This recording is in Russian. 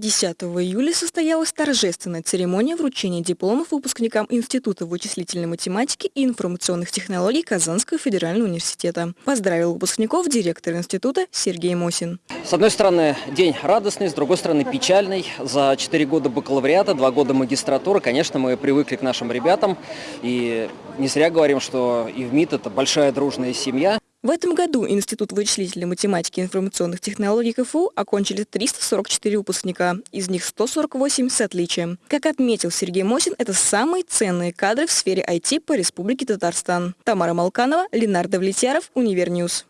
10 июля состоялась торжественная церемония вручения дипломов выпускникам Института вычислительной математики и информационных технологий Казанского федерального университета. Поздравил выпускников директор института Сергей Мосин. С одной стороны, день радостный, с другой стороны, печальный. За 4 года бакалавриата, 2 года магистратуры, конечно, мы привыкли к нашим ребятам. И не зря говорим, что ИВМиИТ это большая дружная семья. В этом году Институт вычислительной математики и информационных технологий КФУ окончили 344 выпускника, из них 148 с отличием. Как отметил Сергей Мосин, это самые ценные кадры в сфере IT по Республике Татарстан. Тамара Малканова, Ленар Давлетьяров, Univer News.